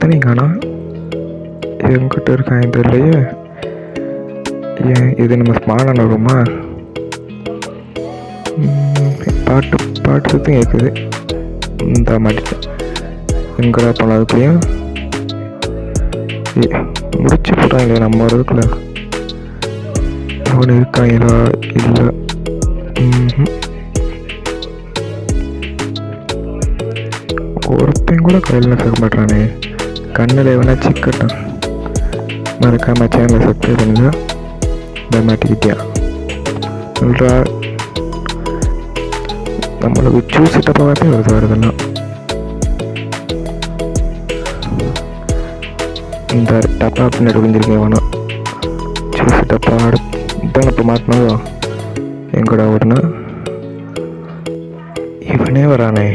ஒருத்தனையும் காணோம் எங்கிட்ட இருக்கான் தெரியலையே ஏன் இது நம்ம ஸ்மாலான ரூமா பாட்டு பாட்டு சத்தம் கேட்குது இந்த மாதிரி எங்கடா போனோம் அதுக்குள்ளேயும் ஏ, முடிச்சு போட்டாங்களே நம்ம வரதுக்குள்ள அவன் இருக்காங்களா? இல்லை. ம்ஹும். ஒருத்தன் கூட கையில் சேர்க்க மாட்டானே கண்ணில் எவனா சிக்கட்டான் மறக்காம சேனலை சப்ஸ்கிரைப் பண்ணுங்க இந்த மாட்டிக்கிட்டியா சொல்கிறா நம்மளுக்கு ஜூஸ் டப்பாவே வருது வருதெல்லாம் இந்த டப்பா பின்னாடி விழுந்திருக்கேன் வேணாம் ஜூஸ் டப்பா இதான் இப்போ மாட்டினதோ எங்கடா ஓடுனா இவனே வரானே